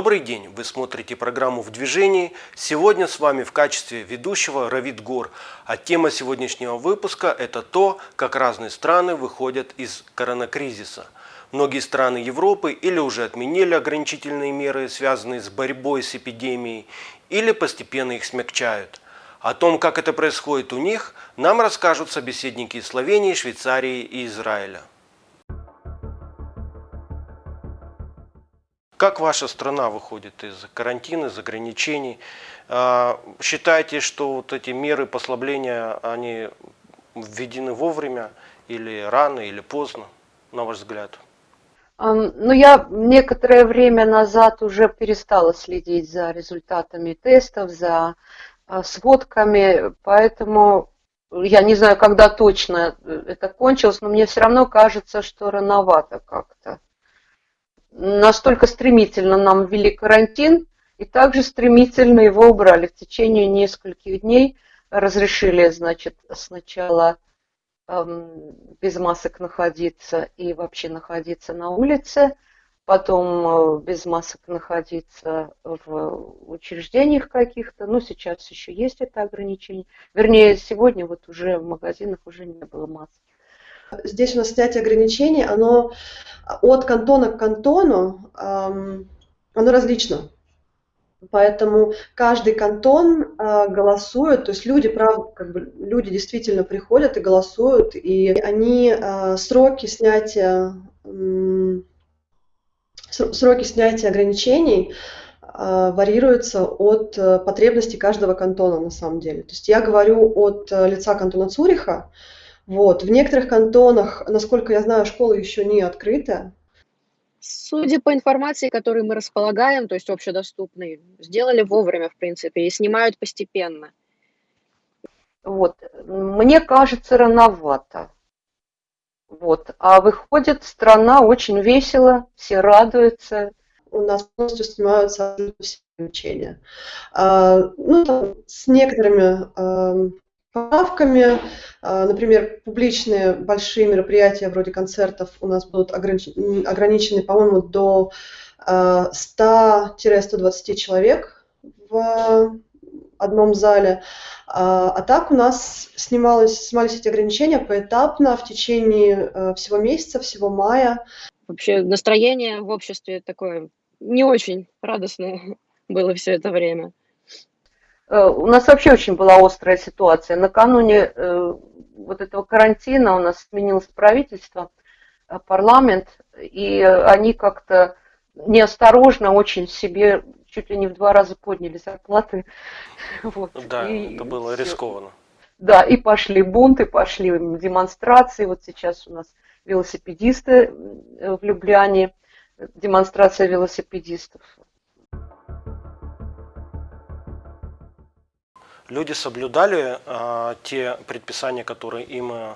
Добрый день! Вы смотрите программу «В движении». Сегодня с вами в качестве ведущего Равид Гор. А тема сегодняшнего выпуска – это то, как разные страны выходят из коронакризиса. Многие страны Европы или уже отменили ограничительные меры, связанные с борьбой с эпидемией, или постепенно их смягчают. О том, как это происходит у них, нам расскажут собеседники из Словении, Швейцарии и Израиля. Как ваша страна выходит из карантина, из ограничений? А, считаете, что вот эти меры послабления, они введены вовремя или рано, или поздно, на ваш взгляд? Ну, я некоторое время назад уже перестала следить за результатами тестов, за а, сводками, поэтому я не знаю, когда точно это кончилось, но мне все равно кажется, что рановато как-то настолько стремительно нам ввели карантин, и также стремительно его убрали. В течение нескольких дней разрешили, значит, сначала эм, без масок находиться и вообще находиться на улице, потом э, без масок находиться в учреждениях каких-то. Ну, сейчас еще есть это ограничение. Вернее, сегодня вот уже в магазинах уже не было масок. Здесь у нас снятие ограничений, оно от кантона к кантону, оно различно. Поэтому каждый кантон а, голосует, то есть люди, правда, как бы люди действительно приходят и голосуют, и они а, сроки снятия сроки снятия ограничений а, варьируются от э, потребностей каждого кантона на самом деле. То есть я говорю от э, лица кантона Цуриха, вот. В некоторых кантонах, насколько я знаю, школа еще не открыта. Судя по информации, которой мы располагаем, то есть общедоступной, сделали вовремя, в принципе, и снимают постепенно. Вот. Мне кажется, рановато. Вот. А выходит, страна очень весело, все радуются. У нас полностью снимаются все ограничения. А, ну, там, с некоторыми а, поправками. А, например, публичные большие мероприятия вроде концертов у нас будут ограничены, по-моему, до 100-120 а, человек в одном зале. А, а так у нас снималось, снимались эти ограничения поэтапно в течение всего месяца, всего мая. Вообще настроение в обществе такое не очень радостное было все это время. Э, у нас вообще очень была острая ситуация. Накануне э, вот этого карантина у нас сменилось правительство, э, парламент, и они как-то неосторожно очень себе чуть ли не в два раза подняли зарплаты. Вот. Да, и это было рискованно. Да, и пошли бунты, пошли демонстрации. Вот сейчас у нас велосипедисты в Любляне, демонстрация велосипедистов. Люди соблюдали э, те предписания, которые им э,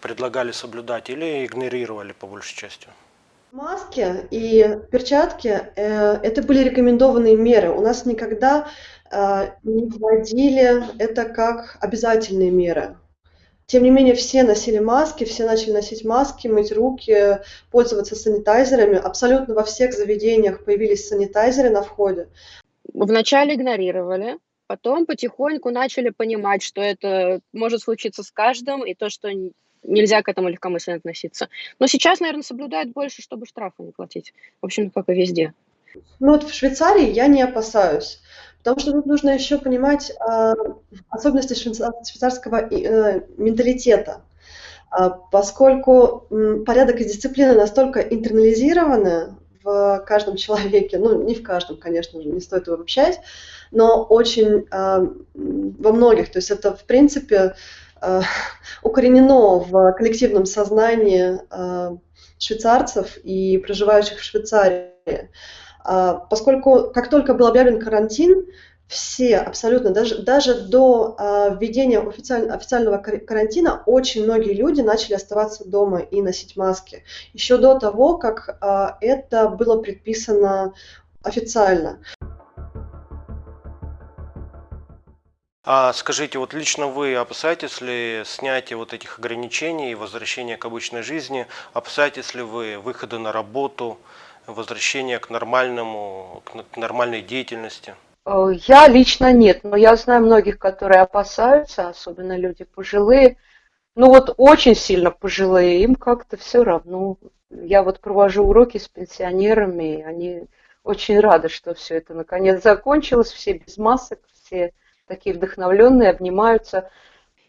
предлагали соблюдать, или игнорировали по большей части? Маски и перчатки э, это были рекомендованные меры. У нас никогда э, не вводили это как обязательные меры. Тем не менее, все носили маски, все начали носить маски, мыть руки, пользоваться санитайзерами. Абсолютно во всех заведениях появились санитайзеры на входе. Вначале игнорировали, Потом потихоньку начали понимать, что это может случиться с каждым, и то, что нельзя к этому легкомысленно относиться. Но сейчас, наверное, соблюдают больше, чтобы штрафы не платить. В общем, как и везде. Ну вот в Швейцарии я не опасаюсь, потому что тут нужно еще понимать э, особенности швейцарского э, менталитета. Э, поскольку э, порядок и дисциплина настолько интернализированы в каждом человеке, ну не в каждом, конечно же, не стоит его обобщать, но очень э, во многих. То есть это, в принципе, э, укоренено в коллективном сознании э, швейцарцев и проживающих в Швейцарии. Э, поскольку как только был объявлен карантин, все абсолютно, даже, даже до э, введения официаль, официального карантина, очень многие люди начали оставаться дома и носить маски. Еще до того, как э, это было предписано официально. А скажите, вот лично вы опасаетесь ли снятия вот этих ограничений и возвращения к обычной жизни? Опасаетесь ли вы выхода на работу? возвращения к нормальному, к нормальной деятельности? Э, Я лично нет, но я знаю многих, которые опасаются, особенно люди пожилые. Ну вот очень сильно пожилые, им как-то все равно. Я вот провожу уроки с пенсионерами, и они очень рады, что все это наконец закончилось, все без масок, все такие вдохновленные, обнимаются.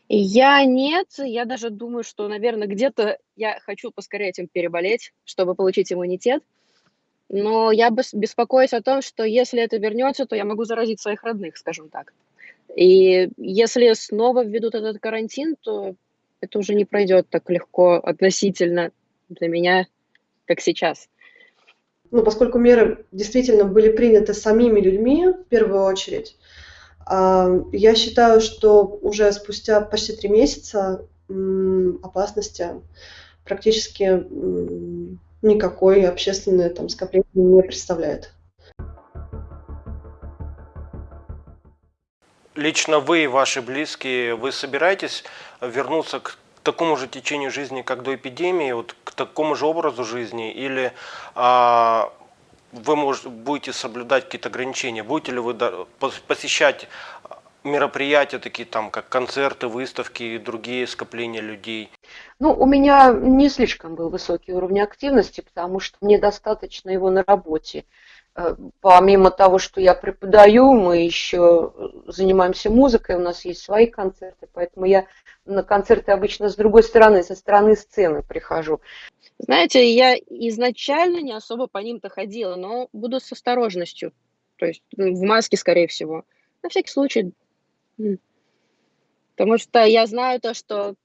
Я нет, я даже думаю, что, наверное, где-то я хочу поскорее этим переболеть, чтобы получить иммунитет. Но я бес- беспокоюсь о том, что если это вернется, то я могу заразить своих родных, скажем так. И если снова введут этот карантин, то это уже не пройдет так легко относительно для меня, как сейчас. Ну, поскольку меры действительно были приняты самими людьми в первую очередь, а, я считаю, что уже спустя почти три месяца опасности практически никакой общественное там скопление не представляет. Лично вы и ваши близкие, вы собираетесь вернуться к такому же течению жизни, как до эпидемии, вот к такому же образу жизни, или а, вы может, будете соблюдать какие-то ограничения? Будете ли вы посещать мероприятия, такие там, как концерты, выставки и другие скопления людей? Ну, у меня не слишком был высокий уровень активности, потому что мне достаточно его на работе. Э, Помимо того, что я преподаю, мы еще занимаемся музыкой, у нас есть свои концерты, поэтому я на концерты обычно с другой стороны, со стороны сцены прихожу. Знаете, я изначально не особо по ним-то ходила, но буду с осторожностью. То есть в маске, скорее всего. На всякий случай. Потому что я знаю то, что,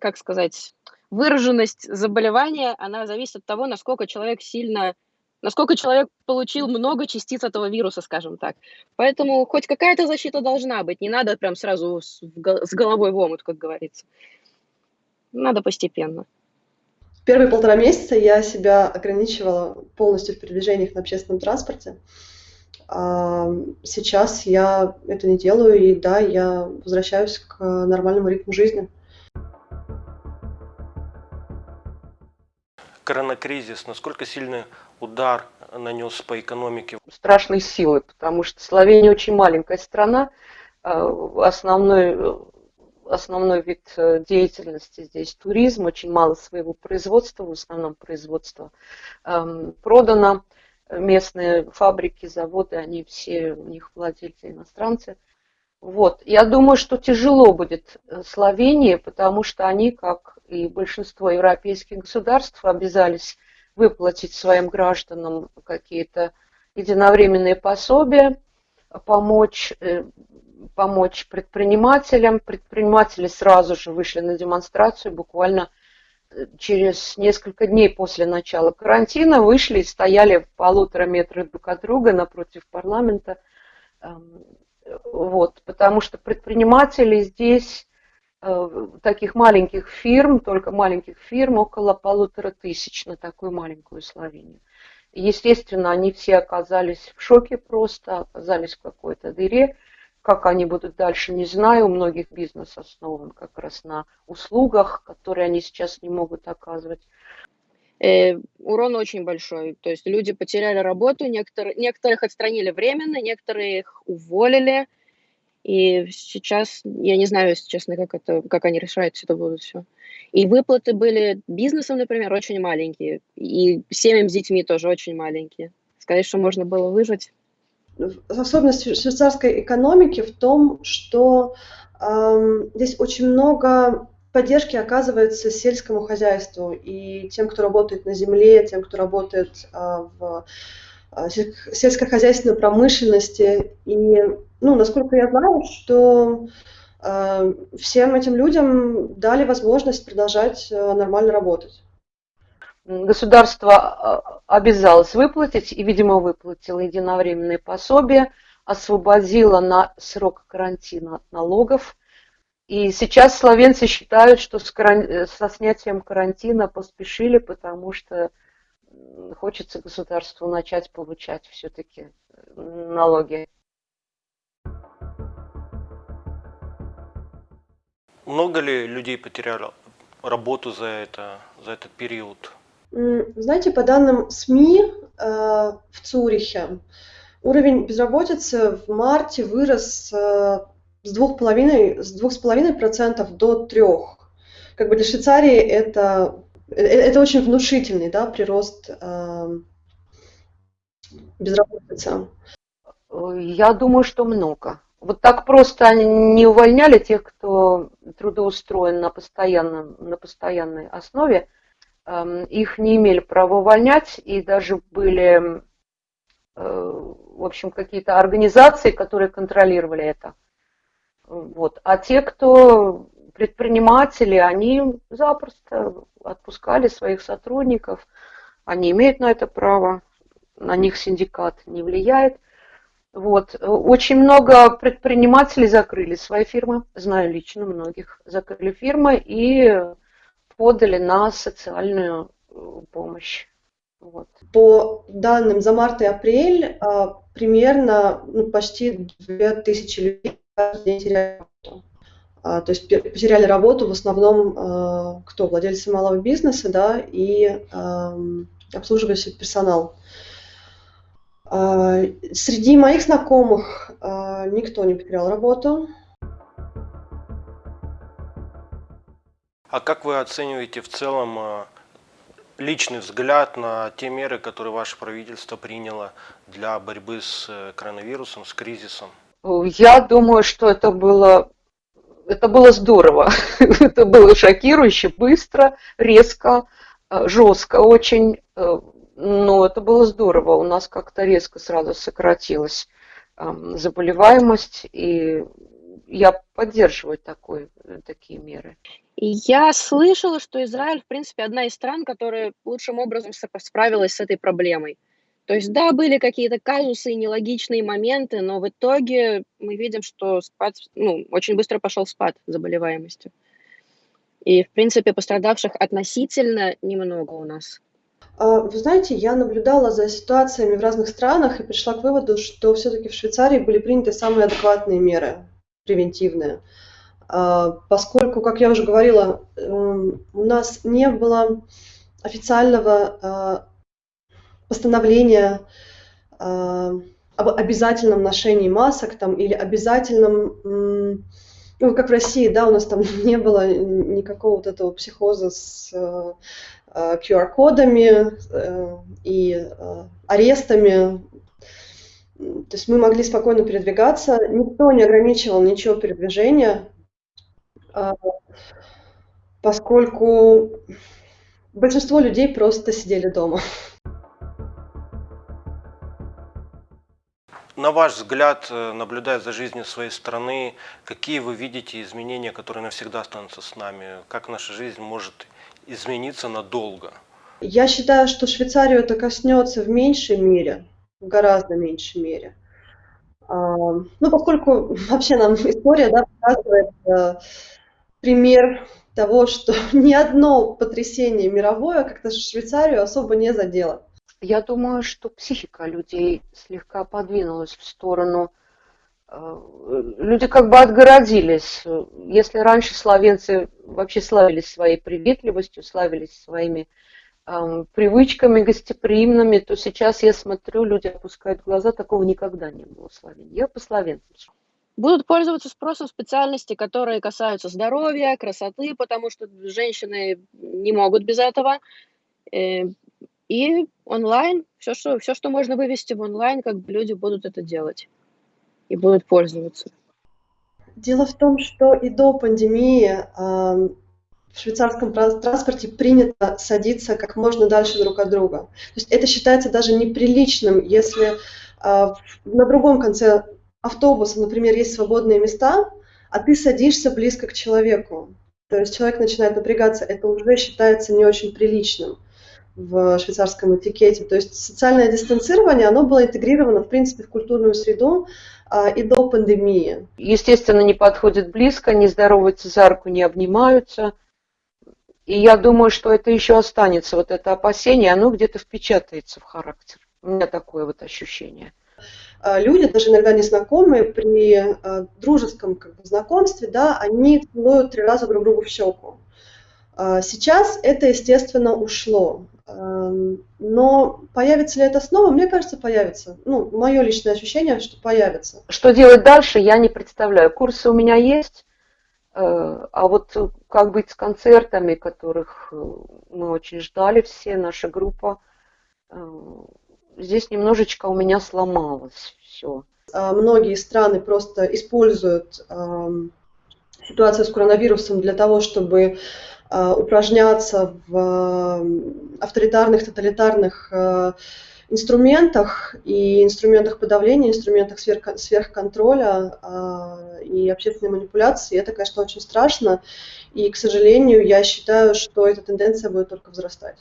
как сказать, выраженность заболевания, она зависит от того, насколько человек сильно, насколько человек получил много частиц этого вируса, скажем так. Поэтому хоть какая-то защита должна быть. Не надо прям сразу с головой в омут, как говорится. Надо постепенно. Первые полтора месяца я себя ограничивала полностью в передвижениях на общественном транспорте. А, Сейчас я это не делаю, и да, я возвращаюсь к нормальному ритму жизни. Коронакризис, насколько сильный удар нанес по экономике? страшной силы, потому что Словения очень маленькая страна, э, основной, основной вид э, деятельности здесь туризм, очень мало своего производства, в основном производство продано, местные фабрики, заводы, они все, у них владельцы иностранцы. Вот. Я думаю, что тяжело будет э, Словении, потому что они, как и большинство европейских государств, обязались выплатить своим гражданам какие-то единовременные пособия, помочь, э, помочь предпринимателям. Предприниматели сразу же вышли на демонстрацию, буквально через несколько дней после начала карантина вышли и стояли в полутора метрах друг от друга напротив парламента. Эм, Вот, потому что предприниматели здесь, э, таких маленьких фирм, только маленьких фирм, около полутора тысяч на такую маленькую Словению. Естественно, они все оказались в шоке просто, оказались в какой-то дыре. Как они будут дальше, не знаю. У многих бизнес основан как раз на услугах, которые они сейчас не могут оказывать. Э, урон очень большой. То есть люди потеряли работу, некоторые, некоторых отстранили временно, некоторые их уволили. И сейчас, я не знаю, если честно, как, это, как они решают это будут все. И выплаты были бизнесом, например, очень маленькие. И семьям с детьми тоже очень маленькие. Сказать, что можно было выжить. Особенность швейцарской экономики в том, что эм, здесь очень много поддержки оказывается сельскому хозяйству и тем, кто работает на земле, тем, кто работает э, в э, сельско- сельскохозяйственной промышленности. И, ну, насколько я знаю, что э, всем этим людям дали возможность продолжать э, нормально работать. Государство а, обязалось выплатить и, видимо, выплатило единовременные пособия, освободило на срок карантина от налогов. И сейчас словенцы считают, что с каран- со снятием карантина поспешили, потому что хочется государству начать получать все-таки налоги. Много ли людей потеряли работу за, это, за этот период? Знаете, по данным СМИ э, в Цюрихе уровень безработицы в марте вырос э, с двух половиной с двух с половиной процентов до трех. Как бы для Швейцарии это э, это очень внушительный, да, прирост э, безработицы. Я думаю, что много. Вот так просто не увольняли тех, кто трудоустроен на, постоянном, на постоянной основе. Эм, Их не имели права увольнять, и даже были, э, в общем, какие-то организации, которые контролировали это. Вот. А те, кто предприниматели, они запросто отпускали своих сотрудников, они имеют на это право, на них синдикат не влияет. Вот. Очень много предпринимателей закрыли свои фирмы, знаю лично многих, закрыли фирмы и подали на социальную э, помощь. Вот. По данным за март и апрель а, примерно ну, почти 2000 людей каждый день теряли работу. А, То есть потеряли работу в основном а, кто? Владельцы малого бизнеса, да, и обслуживающий персонал. Среди моих знакомых никто не потерял работу. А как вы оцениваете в целом э, личный взгляд на те меры, которые ваше правительство приняло для борьбы с э, коронавирусом, с кризисом? Я думаю, что это было, это было здорово. Это было шокирующе, быстро, резко, э, жестко очень. Но это было здорово. У нас как-то резко сразу сократилась эм, заболеваемость, и я поддерживаю такой, такие меры. Я слышала, что Израиль, в принципе, одна из стран, которая лучшим образом справилась с этой проблемой. То есть, да, были какие-то казусы и нелогичные моменты, но в итоге мы видим, что спад, ну, очень быстро пошел спад заболеваемости. И, в принципе, пострадавших относительно немного у нас. А, Вы знаете, я наблюдала за ситуациями в разных странах и пришла к выводу, что все-таки в Швейцарии были приняты самые адекватные меры превентивные. А, Поскольку, как я уже говорила, эм, у нас не было официального а, постановления а, об обязательном ношении масок там, или обязательном, ну, как в России, да, у нас там не было никакого вот этого психоза с QR-кодами э, и арестами. То есть мы могли спокойно передвигаться, никто не ограничивал ничего передвижения, поскольку большинство людей просто сидели дома. На ваш взгляд, э, наблюдая за жизнью своей страны, какие вы видите изменения, которые навсегда останутся с нами? Как наша жизнь может измениться надолго? Я считаю, что Швейцарию это коснется в меньшей мере, в гораздо меньшей мере. А, Ну, поскольку вообще нам история, да, показывает э, пример того, что ни одно потрясение мировое как-то Швейцарию особо не задело. Я думаю, что психика людей слегка подвинулась в сторону. э, Люди как бы отгородились. Если раньше словенцы вообще славились своей приветливостью, славились своими эм, привычками гостеприимными, то сейчас я смотрю, люди опускают глаза, такого никогда не было в Словении. Я по словенцам. Будут пользоваться спросом специальности, которые касаются здоровья, красоты, потому что женщины не могут без этого. Э, И онлайн, все, что, все, что можно вывести в онлайн, как бы люди будут это делать и будут пользоваться. Дело в том, что и до пандемии ам, в швейцарском транс- транспорте принято садиться как можно дальше друг от друга. То есть это считается даже неприличным, если в- на другом конце автобуса, например, есть свободные места, а ты садишься близко к человеку. То есть человек начинает напрягаться, это уже считается не очень приличным в швейцарском этикете. То есть социальное дистанцирование, оно было интегрировано, в принципе, в культурную среду а, и до пандемии. Естественно, не подходят близко, не здороваются за руку, не обнимаются. И я думаю, что это еще останется, вот это опасение, оно где-то впечатается в характер. У меня такое вот ощущение. А, Люди, даже иногда незнакомые, при а, дружеском как бы, знакомстве, да, они целуют три раза друг другу в щеку. А, Сейчас это, естественно, ушло. Но появится ли это снова? Мне кажется, появится. Ну, мое личное ощущение, что появится. Что делать дальше, я не представляю. Курсы у меня есть, э, а вот э, как быть с концертами, которых э, мы очень ждали все, наша группа, здесь немножечко у меня сломалось все. А Многие страны просто используют ситуацию с коронавирусом для того, чтобы э, упражняться в авторитарных, тоталитарных э, инструментах и инструментах подавления, инструментах сверх- сверхконтроля и общественной манипуляции. Это, конечно, очень страшно. И, к сожалению, я считаю, что эта тенденция будет только возрастать.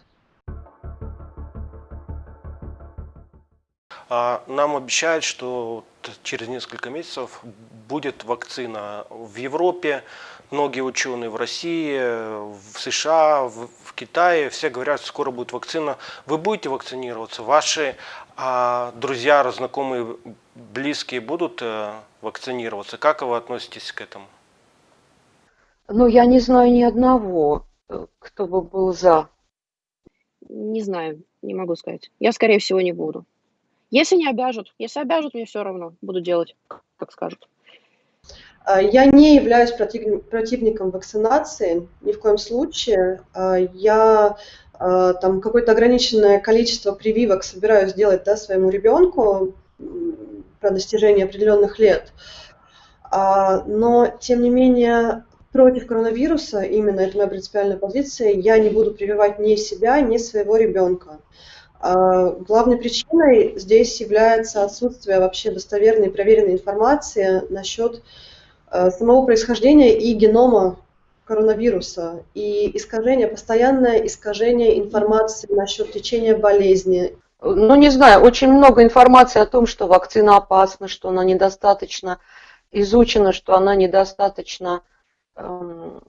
Нам обещают, что через несколько месяцев будет вакцина в Европе. Многие ученые в России, в США, в, в Китае, все говорят, что скоро будет вакцина. Вы будете вакцинироваться? Ваши а, друзья, знакомые, близкие будут э, вакцинироваться? Как вы относитесь к этому? Но я не знаю ни одного, э, кто бы был за. Не знаю, не могу сказать. Я, скорее всего, не буду. Если не обяжут, если обяжут, мне все равно, буду делать, как скажут. А, Я не являюсь против- противником вакцинации ни в коем случае. А, Я а, там какое-то ограниченное количество прививок собираюсь сделать да, своему ребенку про достижение определенных лет. Но, тем не менее, против коронавируса, именно это моя принципиальная позиция, я не буду прививать ни себя, ни своего ребенка. А, Главной причиной здесь является отсутствие вообще достоверной и проверенной информации насчет э, самого происхождения и генома коронавируса, и искажение, постоянное искажение информации насчет течения болезни. Ну, не знаю, очень много информации о том, что вакцина опасна, что она недостаточно изучена, что она недостаточно эм,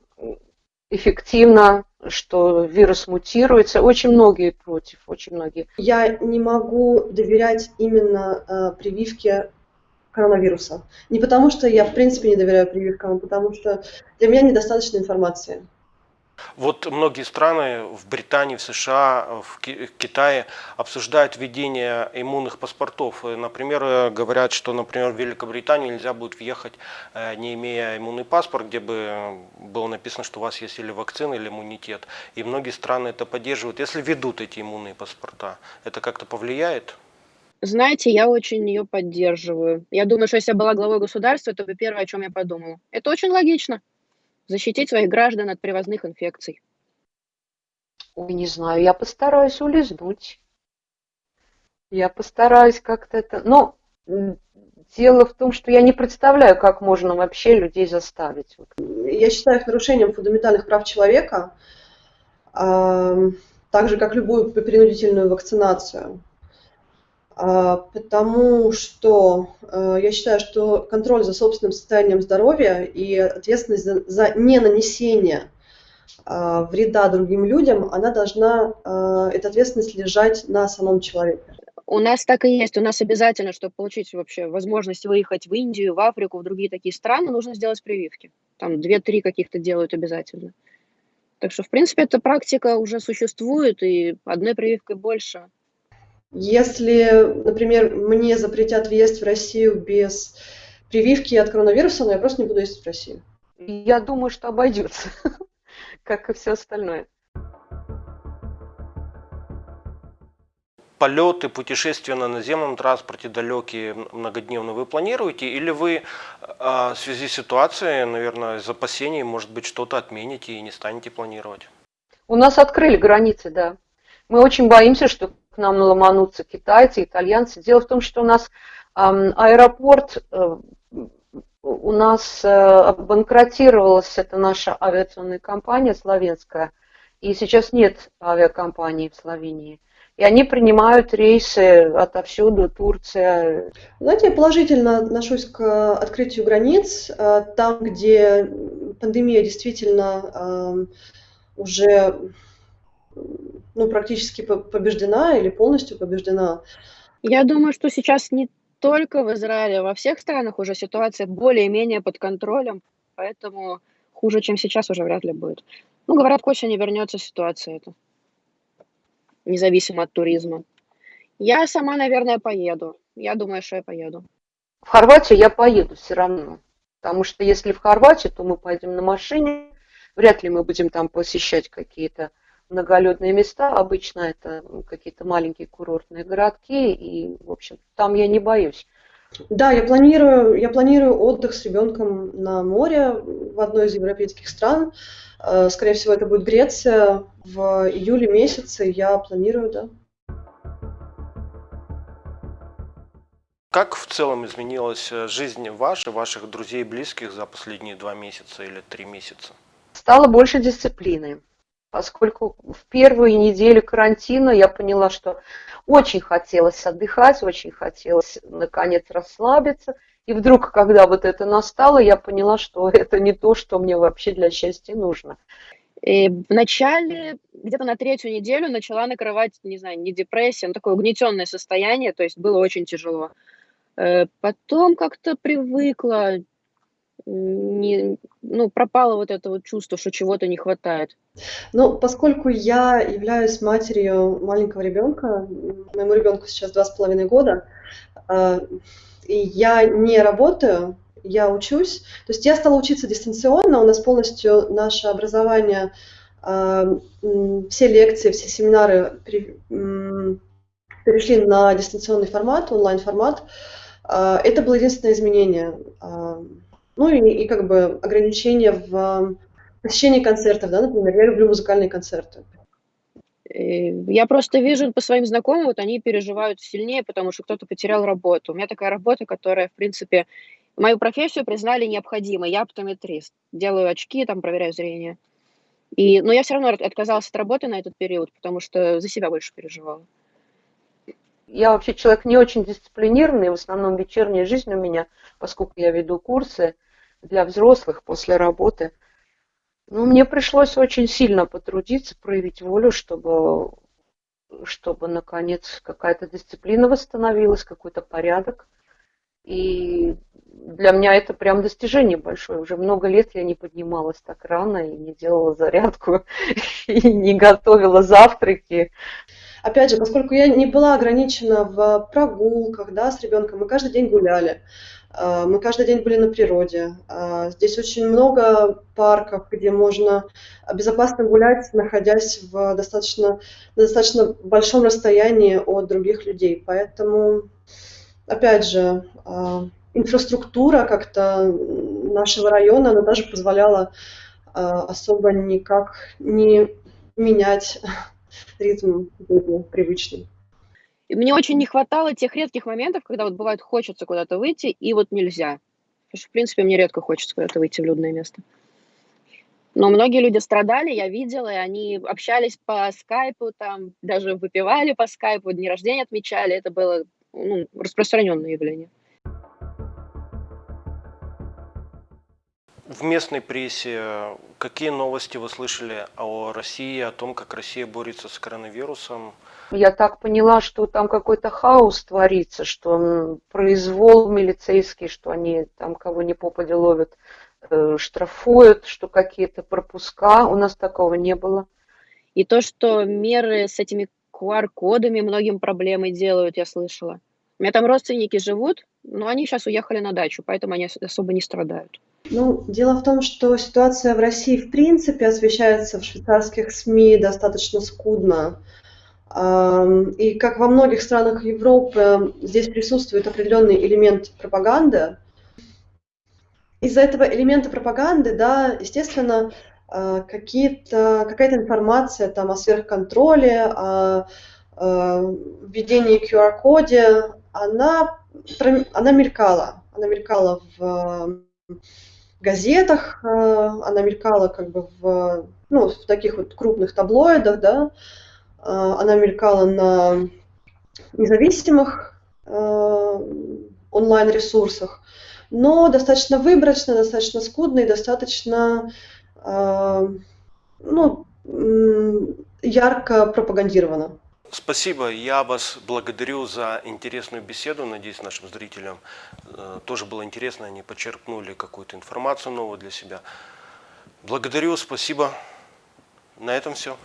эффективна, что вирус мутируется. Очень многие против, очень многие. Я не могу доверять именно э, прививке коронавируса. Не потому, что я в принципе не доверяю прививкам, а потому что для меня недостаточно информации. Вот многие страны в Британии, в США, в Ки- Китае обсуждают введение иммунных паспортов. Э, Например, э, говорят, что, например, в Великобританию нельзя будет въехать, э, не имея иммунный паспорт, где бы было написано, что у вас есть или вакцина, или иммунитет. И многие страны это поддерживают. Если ведут эти иммунные паспорта, это как-то повлияет? Знаете, я очень ее поддерживаю. Я думаю, что если я была главой государства, бы первое, о чем я подумала. Это очень логично. Защитить своих граждан от привозных инфекций. Ой, не знаю, я постараюсь улизнуть. Я постараюсь как-то это... Но м, дело в том, что я не представляю, как можно вообще людей заставить. Я считаю их нарушением фундаментальных прав человека, так же как любую принудительную вакцинацию. А, Потому что э, я считаю, что контроль за собственным состоянием здоровья и ответственность за, за ненанесение а, вреда другим людям, она должна, а, эта ответственность лежать на самом человеке. У нас так и есть. У нас обязательно, чтобы получить вообще возможность выехать в Индию, в Африку, в другие такие страны, нужно сделать прививки. Там две-три каких-то делают обязательно. Так что, в принципе, эта практика уже существует, и одной прививкой больше. Если, например, мне запретят въезд в Россию без прививки от коронавируса, но я просто не буду ездить в Россию. Я думаю, что обойдется, как и все остальное. Полеты, путешествия на наземном транспорте далекие, многодневные вы планируете? Или вы а, в связи с ситуацией, наверное, из опасений, может быть, что-то отмените и не станете планировать? У нас открыли границы, да. Мы очень боимся, что нам ломанутся китайцы, итальянцы. Дело в том, что у нас аэропорт, э, у нас э, обанкротировалась эта наша авиационная компания славянская, и сейчас нет авиакомпании в Словении. И они принимают рейсы отовсюду, Турция. Знаете, я положительно отношусь к открытию границ. Э, Там, где пандемия действительно уже ну, практически по- побеждена или полностью побеждена, Я думаю, что сейчас не только в Израиле, а во всех странах уже ситуация более-менее под контролем, поэтому хуже, чем сейчас, уже вряд ли будет. Ну, говорят, к осени вернется ситуация эта. независимо от туризма. Я сама, наверное, поеду. Я думаю, что я поеду. В Хорватию я поеду все равно. Потому что если в Хорватию, то мы поедем на машине. Вряд ли мы будем там посещать какие-то многолюдные места. Обычно это какие-то маленькие курортные городки. И, в общем, там я не боюсь. Да, я планирую, я планирую отдых с ребенком на море в одной из европейских стран. Э, скорее всего, это будет Греция в июле месяце. Я планирую, да. Как в целом изменилась э, жизнь ваша, ваших друзей и близких за последние два месяца или три месяца? Стало больше дисциплины. Поскольку в первые недели карантина я поняла, что очень хотелось отдыхать, очень хотелось наконец расслабиться. И вдруг, когда вот это настало, я поняла, что это не то, что мне вообще для счастья нужно. И в начале, где-то на третью неделю начала накрывать, не знаю, не депрессия, но такое угнетенное состояние, то есть было очень тяжело. Э, потом как-то привыкла, не, ну, пропало вот это вот чувство, что чего-то не хватает. Ну, поскольку я являюсь матерью маленького ребенка, моему ребенку сейчас два с половиной года, э, и я не работаю, я учусь. То есть я стала учиться дистанционно, у нас полностью наше образование, э, все лекции, все семинары перешли на дистанционный формат, онлайн-формат. А, это было единственное изменение. Ну и, и как бы ограничение в посещении концертов, да, например, я люблю музыкальные концерты. Я просто вижу по своим знакомым, вот они переживают сильнее, потому что кто-то потерял работу. У меня такая работа, которая, в принципе, мою профессию признали необходимой. Я оптометрист, делаю очки, там проверяю зрение. И, но я все равно отказалась от работы на этот период, потому что за себя больше переживала. Я вообще человек не очень дисциплинированный, в основном вечерняя жизнь у меня, поскольку я веду курсы для взрослых после работы. Ну, мне пришлось очень сильно потрудиться, проявить волю, чтобы, чтобы наконец, какая-то дисциплина восстановилась, какой-то порядок. И для меня это прям достижение большое. Уже много лет я не поднималась так рано и не делала зарядку, и не готовила завтраки. Опять же, поскольку я не была ограничена в прогулках да, с ребенком, мы каждый день гуляли, мы каждый день были на природе. А, здесь очень много парков, где можно безопасно гулять, находясь в достаточно, на достаточно большом расстоянии от других людей. Поэтому, опять же, а, инфраструктура как-то нашего района, она даже позволяла особо никак не менять ритм был привычный. мне очень не хватало тех редких моментов, когда вот бывает хочется куда-то выйти, и вот нельзя. Потому что, в принципе, мне редко хочется куда-то выйти в людное место. Но многие люди страдали, я видела, и они общались по скайпу, там даже выпивали по скайпу, дни рождения отмечали. Это было ну, распространенное явление. В местной прессе какие новости вы слышали о России, о том, как Россия борется с коронавирусом? Я так поняла, что там какой-то хаос творится, что произвол милицейский, что они там кого не попадя ловят, э, штрафуют, что какие-то пропуска. У нас такого не было. И то, что меры с этими QR-кодами многим проблемы делают, я слышала. У меня там родственники живут, но они сейчас уехали на дачу, поэтому они особо не страдают. Ну, дело в том, что ситуация в России в принципе освещается в швейцарских СМИ достаточно скудно. И как во многих странах Европы, здесь присутствует определенный элемент пропаганды. Из-за этого элемента пропаганды, да, естественно, какие-то, какая-то информация там о сверхконтроле, о, о введении QR-коде, она, она мелькала. Она мелькала в газетах, э, она мелькала как бы в, ну, в таких вот крупных таблоидах, да, э, она мелькала на независимых э, онлайн-ресурсах, но достаточно выборочно, достаточно скудно и достаточно ну, ярко пропагандировано. Спасибо. Я вас благодарю за интересную беседу. Надеюсь, нашим зрителям э, тоже было интересно. Они почерпнули какую-то информацию новую для себя. Благодарю, спасибо. На этом все.